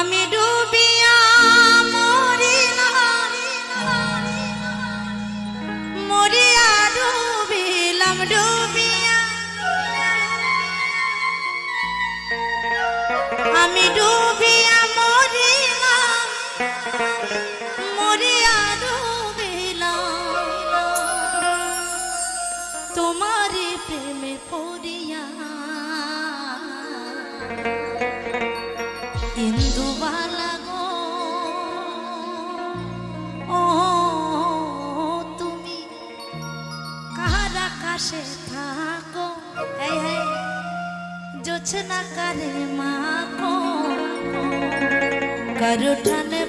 আমি ডুবিয়া মরিলাম। মরিয়া ডুবিলাম ডুবিয়া। আমি ডুবিয়া মরিলাম মরিয়া ডুবিলাম। তোমারই প্রেমে পড়িয়া আকাশে থাকো। এই এই জোছনা মাকো কারও টানে